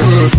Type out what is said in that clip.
you.